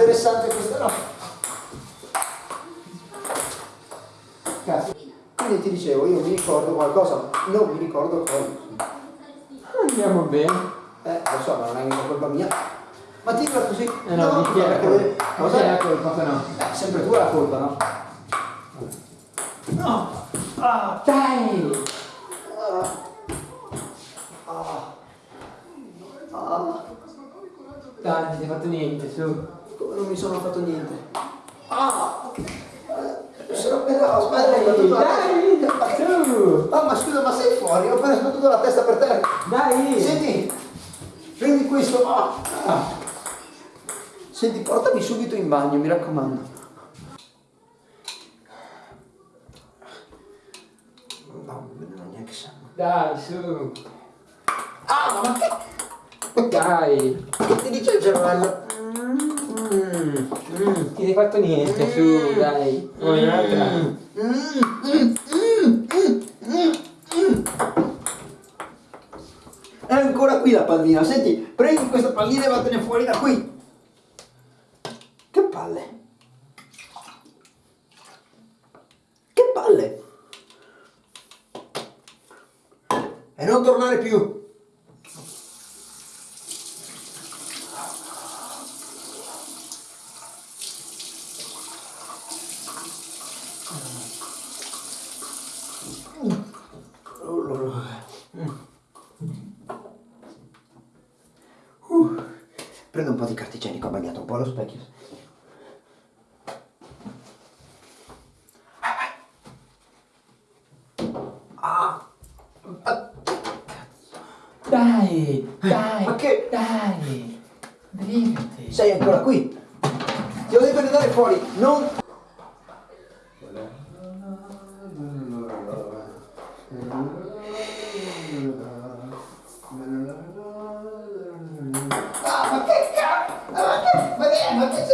interessante questa no. Cazzo. Quindi ti dicevo, io mi ricordo qualcosa, non mi ricordo cosa. Andiamo bene. Eh, lo so, ma non è mica colpa mia. Ma tira così. Eh no, di chi è la colpa? Di chi è la colpa no? Eh, sempre tu la colpa, no? No! Ah, dai! Ah. Ah. Dai, non ti sei fatto niente, su. Non mi sono fatto niente? Ah! Sono però, aspetta, hai battuto la Dai, testa. Ah, ma scusa, ma sei fuori? Ho appena sbattuto la testa per terra. Dai! Senti, prendi questo. Ah. Ah. Senti, portami subito in bagno, mi raccomando. No, non neanche sangue. Dai, su! Ah, ma che? Dai! Che ti dice il cervello? Mm, Mm, ti sei fatto niente, su, dai! Vuoi un'altra? È ancora qui la pallina, senti, prendi questa pallina e vattene fuori da qui. Che palle? Che palle? E non tornare più. Uh, Igienica, ho bagnato un po' lo specchio. Ah, Dai! Dai! Ma che- Dai! Brigati! Sei ancora qui? Ti ho detto di andare fuori, non...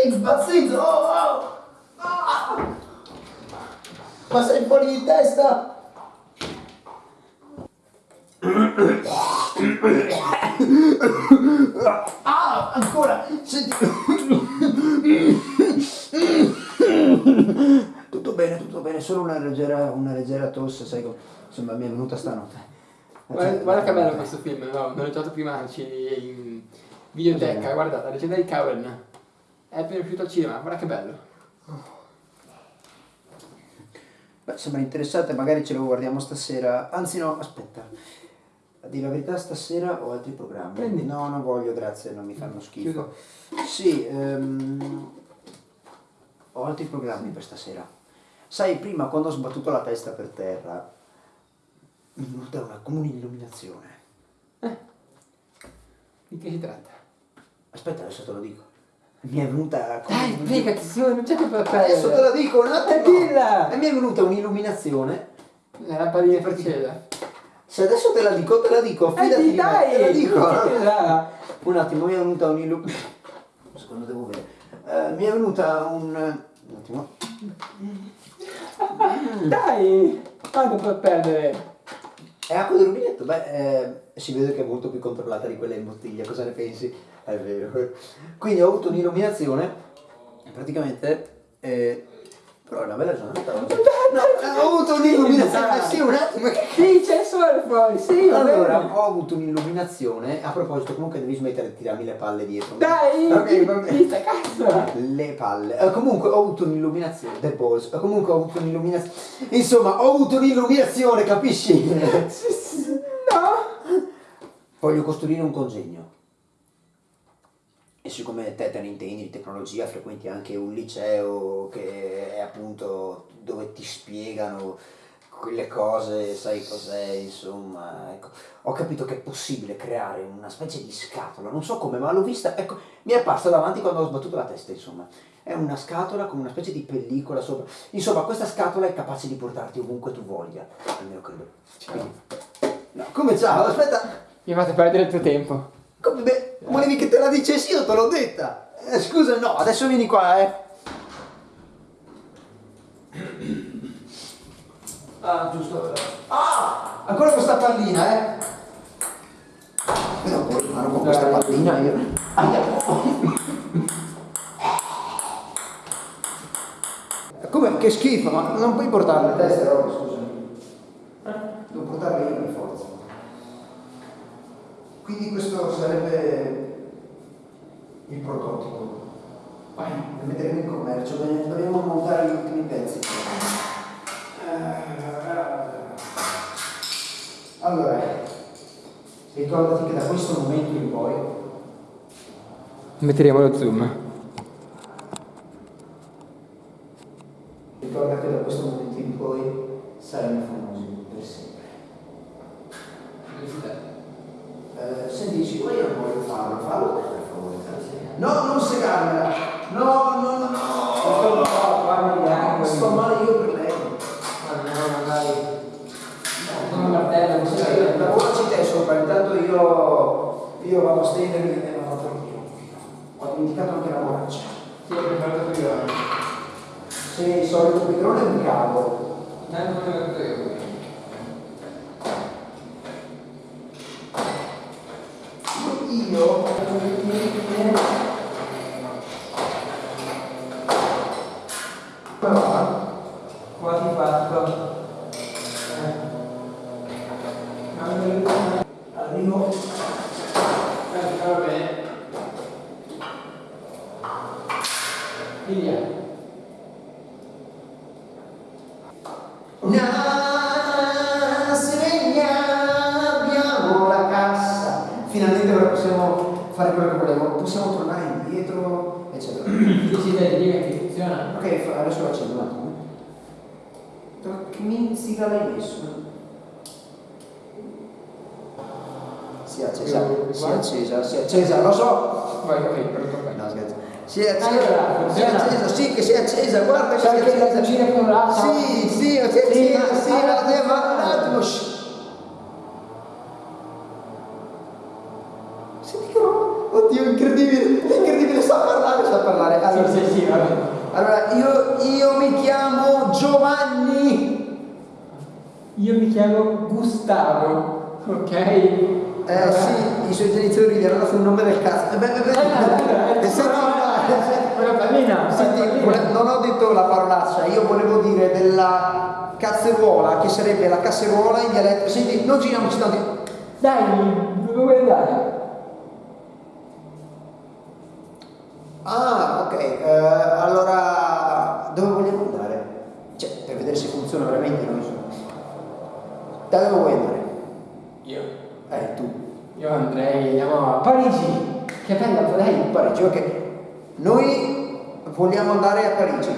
impazzito? Oh, oh. Ah. Ma sei fuori di testa? Ah, ancora! Senti... Tutto bene, tutto bene, solo una leggera, una leggera tosse, sai come... Insomma, mi è venuta stanotte. Guarda, guarda che bello questo film, no? Non l'ho giocato prima anche in videoteca, Cos'è? guardate, la leggenda di Cowen. È appena uscito al cinema, guarda che bello. Beh, sembra interessante, magari ce lo guardiamo stasera. Anzi no, aspetta. A dire la verità, stasera ho altri programmi. Prendi. No, non voglio, grazie, non mi fanno schifo. Chiudo. Sì, ehm, ho altri programmi per stasera. Sai, prima quando ho sbattuto la testa per terra, mi è venuta una, come un'illuminazione. Di che si tratta? Aspetta, adesso te lo dico. Mi è venuta Dai, brigati, su, non c'è tempo da Adesso te lo dico, un attimo. Eh, dilla! E mi è venuta un'illuminazione. La lampadina francese. Se adesso te la dico, te la dico, Eh, fidati me, dai! te la dico. Dilla! Un attimo, mi è venuta un'illuminazione. Secondo devo vedere. Eh, mi è venuta un... Un attimo. Dai! Quanto puoi perdere? È acqua del rubinetto? Beh, eh, si vede che è molto più controllata di quella in bottiglia, cosa ne pensi? È vero. Quindi ho avuto un'illuminazione praticamente... eh, però è una bella giornata. No, ho avuto un'illuminazione. Eh, sì, un attimo. Sì, c'è il sole fuori, sì, Allora, ho avuto un'illuminazione. A proposito, comunque devi smettere di tirarmi le palle dietro. Dai! Ok, va bene. Cazzo! Le palle. Eh, comunque ho avuto un'illuminazione. The balls. Eh, comunque ho avuto un'illuminazione. Insomma, ho avuto un'illuminazione, capisci? No! Voglio costruire un congegno. E siccome te te ne intendi di tecnologia, frequenti anche un liceo che è appunto dove ti spiegano quelle cose, sai cos'è, insomma, ecco. Ho capito che è possibile creare una specie di scatola, non so come, ma l'ho vista, ecco, mi è apparsa davanti quando ho sbattuto la testa, insomma. È una scatola con una specie di pellicola sopra. Insomma, questa scatola è capace di portarti ovunque tu voglia, almeno credo. Quindi- No, come ciao, aspetta, Mi fate perdere il tuo tempo. come, beh, volevi che te la dicessi io te l'ho detta. Eh, scusa, no, adesso vieni qua, eh. Ah, giusto. Ah! Ancora questa pallina, eh. Però con questa pallina io. Andiamo. Come? Che schifo, ma non puoi portarla a testa, roba, scusa. Metteremo in commercio, dobbiamo montare gli ultimi pezzi. Allora, ricordati che da questo momento in poi Metteremo lo zoom. Ricorda che da questo momento in poi saremo famosi per sempre. Sto male io per lei. Come martello, Sì, lavoraci te sopra, intanto io, io vado a stendermi e vado a dormire. Ho dimenticato anche la borraccia. Sì, ho preparato qui ora. Se il solito picrone è un cavo. Tanto come ho detto io. Io come va? Quasi fatto. Arrivo. Eh, va bene. Via. Na, segna, abbiamo la cassa. Finalmente ora possiamo fare quello che volevo. Possiamo tornare indietro, eccetera. Sì, sì, dai, dimmi che funziona. Ok, adesso lo accendo un attimo. Dove Che minzica l'hai messo? Si è accesa, Io- si è accesa, si è accesa, lo so! Vai, vai. No, scherzo. Si è accesa, Allora, si è funziona? accesa, sì che si è accesa, guarda che si è che la accesa. cucina con l'altra? Sì, sì, sì, Sì, ma funziona. un attimo. Senti che roba, oddio, incredibile, incredibile, sa parlare, sa parlare. Allora, Sì, sì, sì, va bene. allora, io, io mi chiamo Io mi chiamo Gustavo, ok? Eh sì, i suoi genitori gli hanno dato un nome del cazzo. Eh, beh, beh, beh. Eh, senti, Una pallina, senti, non ho detto la parolaccia, io volevo dire della cazzeruola, che sarebbe la casseruola in dialetto. Senti, non giriamoci tanto. Dai, dove vuoi andare? Ah, ok, eh, allora Dove vuoi andare? Io. Eh, tu. Io andrei, andiamo a Parigi. Che bella lei. Parigi, ok. Noi vogliamo andare a Parigi.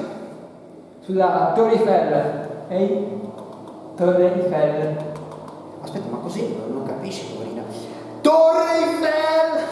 Sulla Torre Eiffel. Ehi? Torre Eiffel. Aspetta, ma così non capisci, poverina. Torre Eiffel!